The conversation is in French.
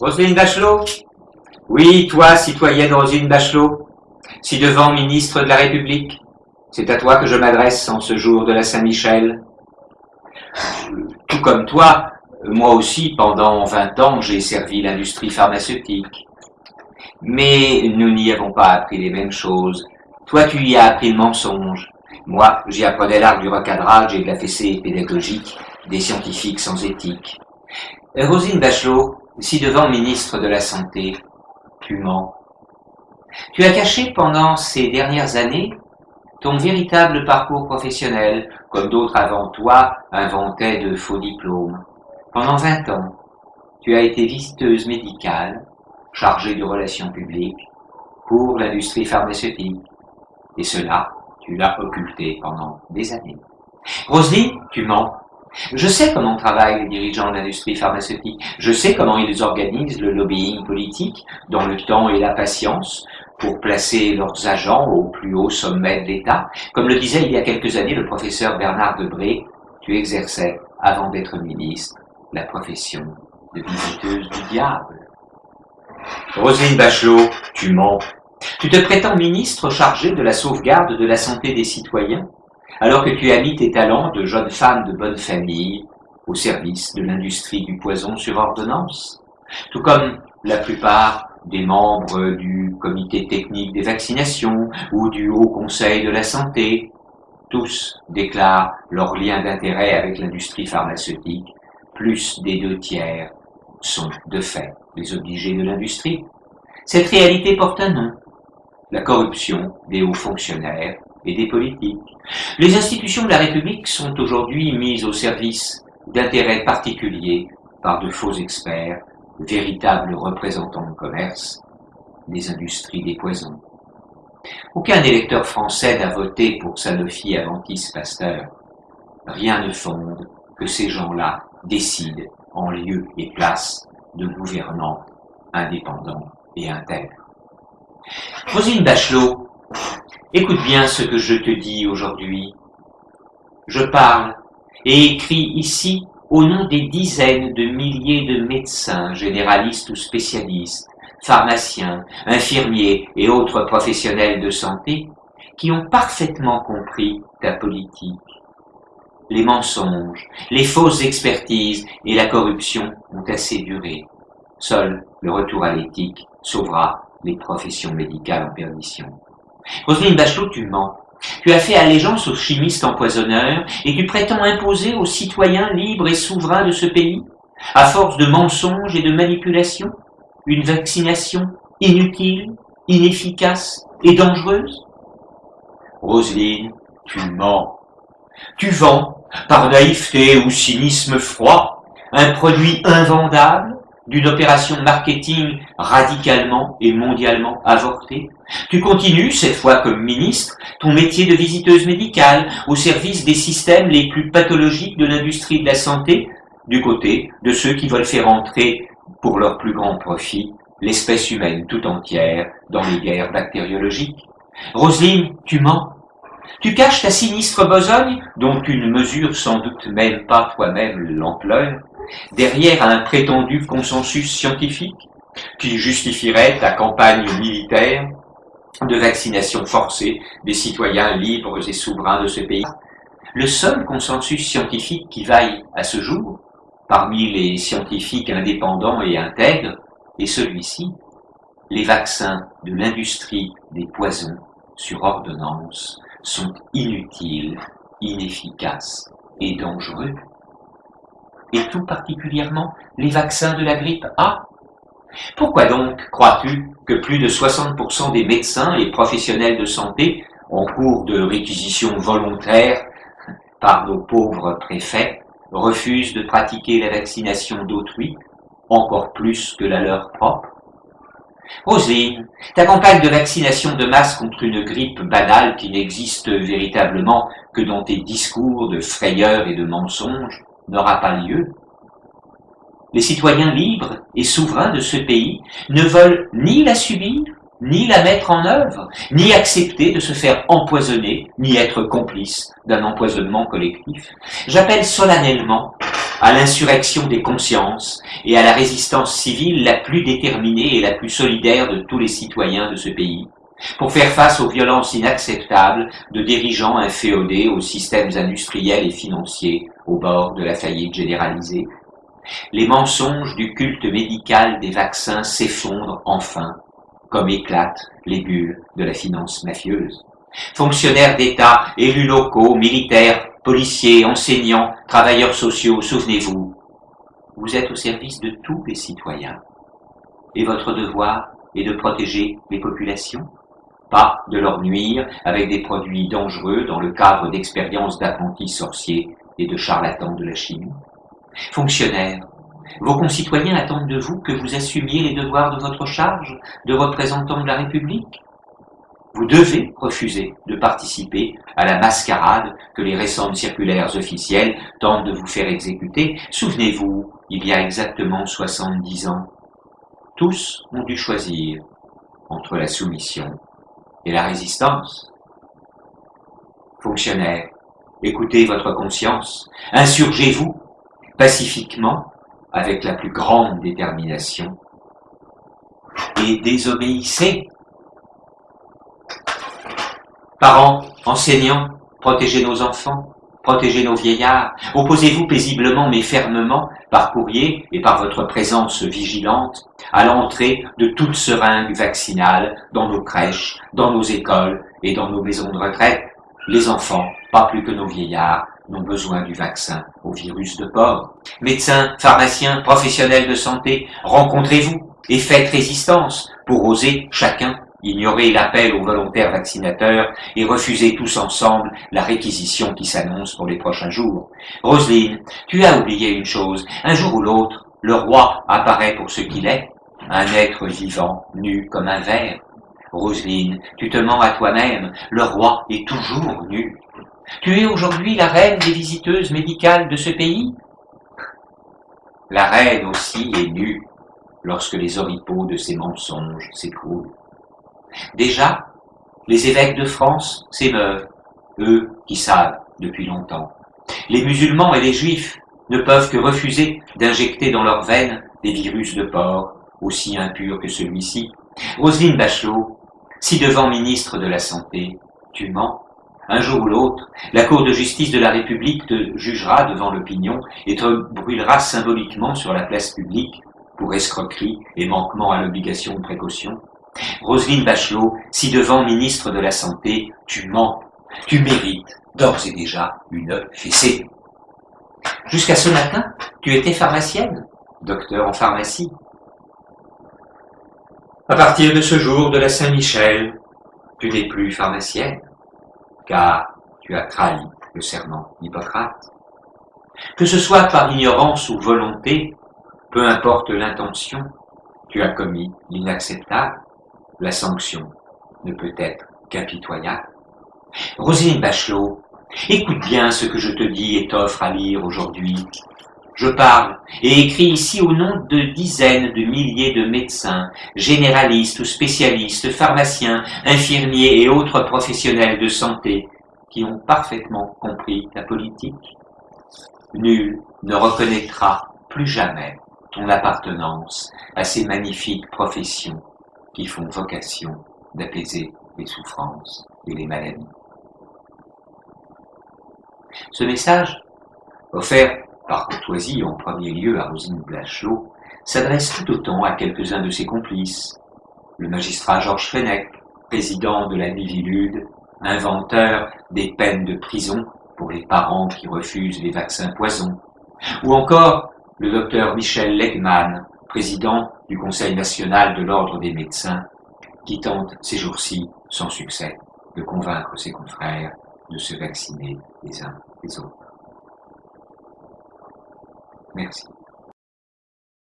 Roselyne Bachelot? Oui, toi, citoyenne Roselyne Bachelot, si devant ministre de la République, c'est à toi que je m'adresse en ce jour de la Saint-Michel. Tout comme toi, moi aussi, pendant 20 ans, j'ai servi l'industrie pharmaceutique. Mais nous n'y avons pas appris les mêmes choses. Toi, tu y as appris le mensonge. Moi, j'y apprenais l'art du recadrage et de la fessée pédagogique des scientifiques sans éthique. Rosine Bachelot, si devant ministre de la Santé, tu mens. Tu as caché pendant ces dernières années ton véritable parcours professionnel, comme d'autres avant toi inventaient de faux diplômes. Pendant vingt ans, tu as été visiteuse médicale, chargée de relations publiques, pour l'industrie pharmaceutique. Et cela, tu l'as occulté pendant des années. Roselyne, tu mens. Je sais comment travaillent les dirigeants de l'industrie pharmaceutique. Je sais comment ils organisent le lobbying politique dans le temps et la patience pour placer leurs agents au plus haut sommet de l'État. Comme le disait il y a quelques années le professeur Bernard Debré, tu exerçais, avant d'être ministre, la profession de visiteuse du diable. Roselyne Bachelot, tu mens. Tu te prétends ministre chargé de la sauvegarde de la santé des citoyens alors que tu as mis tes talents de jeune femme de bonne famille au service de l'industrie du poison sur ordonnance, tout comme la plupart des membres du comité technique des vaccinations ou du Haut Conseil de la Santé. Tous déclarent leur lien d'intérêt avec l'industrie pharmaceutique. Plus des deux tiers sont, de fait, les obligés de l'industrie. Cette réalité porte un nom, la corruption des hauts fonctionnaires et des politiques. Les institutions de la République sont aujourd'hui mises au service d'intérêts particuliers par de faux experts, véritables représentants de commerce, des industries des poisons. Aucun électeur français n'a voté pour Sanofi Aventis Pasteur. Rien ne fonde que ces gens-là décident en lieu et place de gouvernants indépendants et intègres. Rosine Bachelot Écoute bien ce que je te dis aujourd'hui. Je parle et écris ici au nom des dizaines de milliers de médecins, généralistes ou spécialistes, pharmaciens, infirmiers et autres professionnels de santé qui ont parfaitement compris ta politique. Les mensonges, les fausses expertises et la corruption ont assez duré. Seul le retour à l'éthique sauvera les professions médicales en perdition. Roselyne Bachelot, tu mens. Tu as fait allégeance aux chimistes empoisonneurs et tu prétends imposer aux citoyens libres et souverains de ce pays, à force de mensonges et de manipulations, une vaccination inutile, inefficace et dangereuse? Roselyne, tu mens. Tu vends, par naïveté ou cynisme froid, un produit invendable d'une opération marketing radicalement et mondialement avortée. Tu continues, cette fois comme ministre, ton métier de visiteuse médicale au service des systèmes les plus pathologiques de l'industrie de la santé, du côté de ceux qui veulent faire entrer, pour leur plus grand profit, l'espèce humaine tout entière dans les guerres bactériologiques. Roselyne, tu mens. Tu caches ta sinistre besogne, dont tu ne mesures sans doute même pas toi-même l'ampleur, derrière un prétendu consensus scientifique qui justifierait ta campagne militaire de vaccination forcée des citoyens libres et souverains de ce pays. Le seul consensus scientifique qui vaille à ce jour, parmi les scientifiques indépendants et intègres, est celui-ci. Les vaccins de l'industrie des poisons sur ordonnance sont inutiles, inefficaces et dangereux et tout particulièrement les vaccins de la grippe A. Pourquoi donc crois-tu que plus de 60% des médecins et professionnels de santé en cours de réquisition volontaire par nos pauvres préfets refusent de pratiquer la vaccination d'autrui, encore plus que la leur propre? Rosine, ta campagne de vaccination de masse contre une grippe banale qui n'existe véritablement que dans tes discours de frayeur et de mensonges n'aura pas lieu. Les citoyens libres et souverains de ce pays ne veulent ni la subir, ni la mettre en œuvre, ni accepter de se faire empoisonner, ni être complices d'un empoisonnement collectif. J'appelle solennellement à l'insurrection des consciences et à la résistance civile la plus déterminée et la plus solidaire de tous les citoyens de ce pays, pour faire face aux violences inacceptables de dirigeants inféodés aux systèmes industriels et financiers au bord de la faillite généralisée. Les mensonges du culte médical des vaccins s'effondrent enfin, comme éclatent les bulles de la finance mafieuse. Fonctionnaires d'État, élus locaux, militaires, policiers, enseignants, travailleurs sociaux, souvenez-vous, vous êtes au service de tous les citoyens. Et votre devoir est de protéger les populations, pas de leur nuire avec des produits dangereux dans le cadre d'expériences d'apprentis sorciers et de charlatans de la chimie. Fonctionnaires, vos concitoyens attendent de vous que vous assumiez les devoirs de votre charge de représentant de la République vous devez refuser de participer à la mascarade que les récentes circulaires officielles tentent de vous faire exécuter. Souvenez-vous, il y a exactement 70 ans, tous ont dû choisir entre la soumission et la résistance. Fonctionnaires, écoutez votre conscience, insurgez-vous pacifiquement avec la plus grande détermination et désobéissez. Parents, enseignants, protégez nos enfants, protégez nos vieillards, opposez-vous paisiblement mais fermement, par courrier et par votre présence vigilante, à l'entrée de toute seringue vaccinale dans nos crèches, dans nos écoles et dans nos maisons de retraite. Les enfants, pas plus que nos vieillards, n'ont besoin du vaccin au virus de porc. Médecins, pharmaciens, professionnels de santé, rencontrez-vous et faites résistance pour oser chacun ignorer l'appel aux volontaires vaccinateurs et refuser tous ensemble la réquisition qui s'annonce pour les prochains jours. Roselyne, tu as oublié une chose. Un jour ou l'autre, le roi apparaît pour ce qu'il est, un être vivant, nu comme un verre. Roselyne, tu te mens à toi-même, le roi est toujours nu. Tu es aujourd'hui la reine des visiteuses médicales de ce pays? La reine aussi est nue lorsque les oripeaux de ses mensonges s'écroulent. Déjà, les évêques de France s'émeuvent, eux qui savent depuis longtemps. Les musulmans et les juifs ne peuvent que refuser d'injecter dans leurs veines des virus de porc, aussi impurs que celui-ci. Roselyne Bachelot, si devant ministre de la Santé, tu mens, un jour ou l'autre, la Cour de justice de la République te jugera devant l'opinion et te brûlera symboliquement sur la place publique pour escroquerie et manquement à l'obligation de précaution. Roselyne Bachelot, si devant ministre de la Santé, tu mens, tu mérites d'ores et déjà une fessée. Jusqu'à ce matin, tu étais pharmacienne, docteur en pharmacie. À partir de ce jour de la Saint-Michel, tu n'es plus pharmacienne, car tu as trahi le serment d'Hippocrate. Que ce soit par ignorance ou volonté, peu importe l'intention, tu as commis l'inacceptable la sanction ne peut être qu'impitoyable. Rosine Bachelot, écoute bien ce que je te dis et t'offre à lire aujourd'hui. Je parle et écris ici au nom de dizaines de milliers de médecins, généralistes ou spécialistes, pharmaciens, infirmiers et autres professionnels de santé qui ont parfaitement compris la politique. Nul ne reconnaîtra plus jamais ton appartenance à ces magnifiques professions qui font vocation d'apaiser les souffrances et les maladies. Ce message, offert par courtoisie en premier lieu à Rosine Blachelot, s'adresse tout autant à quelques-uns de ses complices. Le magistrat Georges Fenech, président de la Mivilude, inventeur des peines de prison pour les parents qui refusent les vaccins poisons, ou encore le docteur Michel Legman, président du Conseil national de l'Ordre des médecins, qui tente ces jours-ci, sans succès, de convaincre ses confrères de se vacciner les uns les autres. Merci.